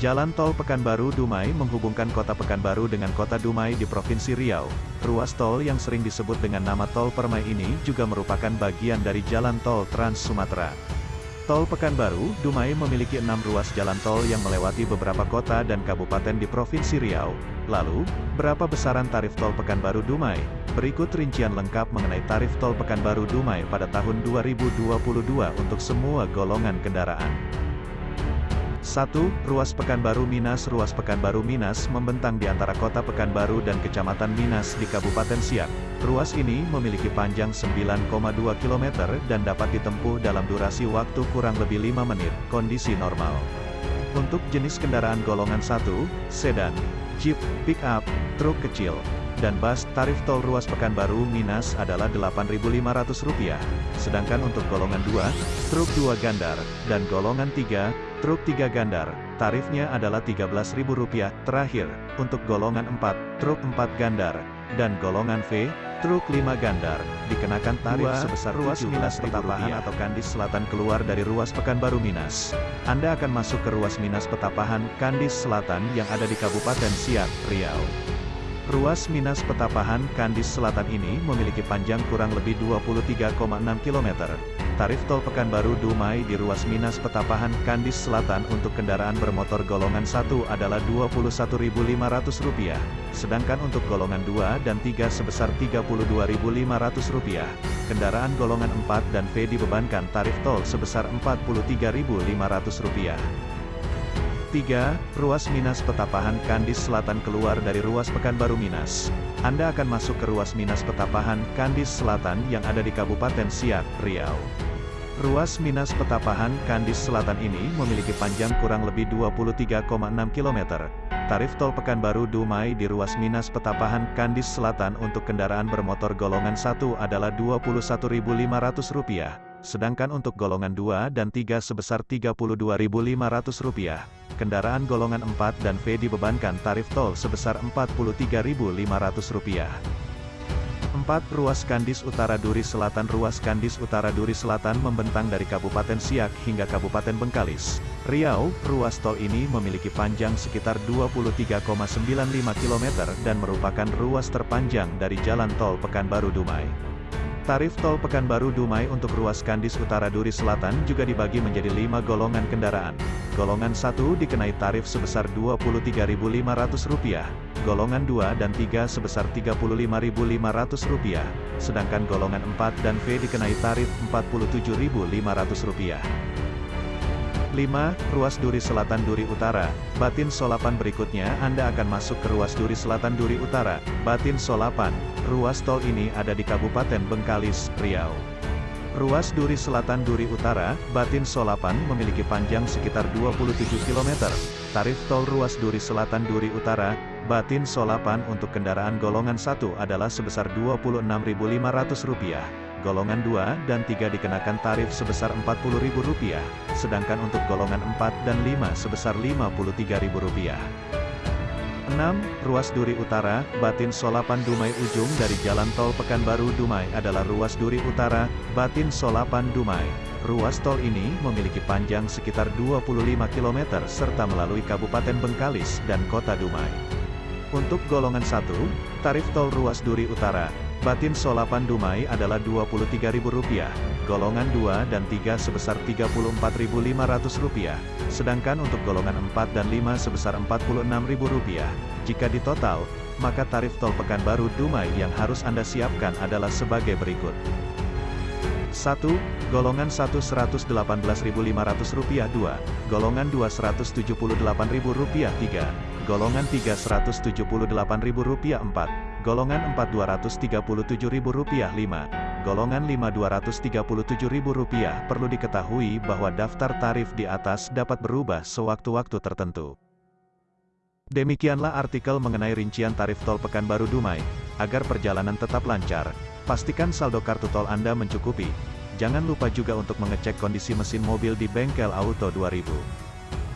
Jalan Tol Pekanbaru Dumai menghubungkan kota Pekanbaru dengan kota Dumai di Provinsi Riau. Ruas tol yang sering disebut dengan nama Tol Permai ini juga merupakan bagian dari Jalan Tol Trans Sumatera. Tol Pekanbaru, Dumai memiliki enam ruas jalan tol yang melewati beberapa kota dan kabupaten di Provinsi Riau. Lalu, berapa besaran tarif tol Pekanbaru Dumai? Berikut rincian lengkap mengenai tarif tol Pekanbaru Dumai pada tahun 2022 untuk semua golongan kendaraan. 1. Ruas Pekanbaru Minas Ruas Pekanbaru Minas membentang di antara kota Pekanbaru dan Kecamatan Minas di Kabupaten Siak. Ruas ini memiliki panjang 9,2 km dan dapat ditempuh dalam durasi waktu kurang lebih 5 menit, kondisi normal. Untuk jenis kendaraan golongan 1, sedan, jeep, pick-up, truk kecil, dan bus, tarif tol ruas Pekanbaru Minas adalah Rp8.500. Sedangkan untuk golongan 2, truk 2 gandar, dan golongan 3, Truk 3 gandar, tarifnya adalah Rp13.000. Terakhir, untuk golongan 4, truk 4 gandar, dan golongan V, truk 5 gandar, dikenakan tarif Dua, sebesar ruas Minas Petapahan atau Kandis Selatan keluar dari ruas Pekanbaru Minas. Anda akan masuk ke ruas Minas Petapahan, Kandis Selatan yang ada di Kabupaten Siak, Riau. Ruas Minas Petapahan, Kandis Selatan ini memiliki panjang kurang lebih 23,6 km. Tarif tol Pekanbaru Dumai di ruas Minas Petapahan Kandis Selatan untuk kendaraan bermotor golongan 1 adalah Rp21.500, sedangkan untuk golongan 2 dan 3 sebesar Rp32.500. Kendaraan golongan 4 dan V dibebankan tarif tol sebesar Rp43.500. 3. Ruas Minas Petapahan Kandis Selatan keluar dari ruas Pekanbaru Minas. Anda akan masuk ke ruas Minas Petapahan Kandis Selatan yang ada di Kabupaten Siak, Riau. Ruas Minas Petapahan Kandis Selatan ini memiliki panjang kurang lebih 23,6 km. Tarif tol Pekanbaru Dumai di ruas Minas Petapahan Kandis Selatan untuk kendaraan bermotor golongan 1 adalah Rp21.500 sedangkan untuk golongan 2 dan 3 sebesar Rp32.500. Kendaraan golongan 4 dan V dibebankan tarif tol sebesar Rp43.500. 4. Ruas Kandis Utara Duri Selatan Ruas Kandis Utara Duri Selatan membentang dari Kabupaten Siak hingga Kabupaten Bengkalis, Riau. Ruas tol ini memiliki panjang sekitar 23,95 km dan merupakan ruas terpanjang dari Jalan Tol Pekanbaru Dumai. Tarif tol Pekanbaru Dumai untuk ruas Kandis Utara Duri Selatan juga dibagi menjadi lima golongan kendaraan. Golongan 1 dikenai tarif sebesar Rp23.500, golongan 2 dan 3 sebesar Rp35.500, sedangkan golongan 4 dan V dikenai tarif Rp47.500. 5. Ruas Duri Selatan Duri Utara, Batin Solapan berikutnya Anda akan masuk ke ruas Duri Selatan Duri Utara, Batin Solapan. Ruas tol ini ada di Kabupaten Bengkalis, Riau. Ruas Duri Selatan Duri Utara, Batin Solapan memiliki panjang sekitar 27 km. Tarif tol ruas Duri Selatan Duri Utara, Batin Solapan untuk kendaraan golongan 1 adalah sebesar Rp26.500 golongan 2 dan 3 dikenakan tarif sebesar Rp40.000, sedangkan untuk golongan 4 dan 5 sebesar Rp53.000. 6. Ruas Duri Utara, Batin Solapan Dumai Ujung dari Jalan Tol Pekanbaru Dumai adalah ruas Duri Utara, Batin Solapan Dumai. Ruas tol ini memiliki panjang sekitar 25 km serta melalui Kabupaten Bengkalis dan Kota Dumai. Untuk golongan 1, tarif tol ruas Duri Utara, Batin Solapan Dumai adalah Rp23.000, golongan 2 dan 3 sebesar Rp34.500, sedangkan untuk golongan 4 dan 5 sebesar Rp46.000. Jika ditotal, maka tarif tol Pekanbaru Dumai yang harus Anda siapkan adalah sebagai berikut. 1. Golongan 1 Rp118.500 2, golongan 2 Rp178.000 3, golongan 3 Rp178.000 4, Golongan 4 Rp237.000 5. Golongan 5 Rp237.000 Perlu diketahui bahwa daftar tarif di atas dapat berubah sewaktu-waktu tertentu. Demikianlah artikel mengenai rincian tarif tol Pekanbaru Dumai. Agar perjalanan tetap lancar, pastikan saldo kartu tol Anda mencukupi. Jangan lupa juga untuk mengecek kondisi mesin mobil di bengkel Auto 2000.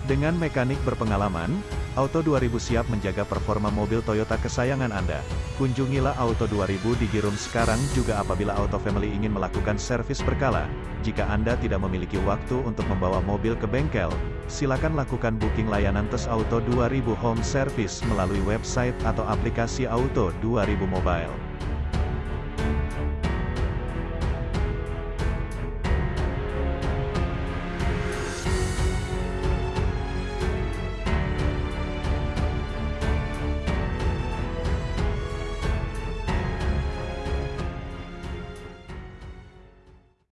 Dengan mekanik berpengalaman, Auto 2000 siap menjaga performa mobil Toyota kesayangan Anda. Kunjungilah Auto 2000 di Girum sekarang juga apabila Auto Family ingin melakukan servis berkala. Jika Anda tidak memiliki waktu untuk membawa mobil ke bengkel, silakan lakukan booking layanan tes Auto 2000 Home Service melalui website atau aplikasi Auto 2000 Mobile.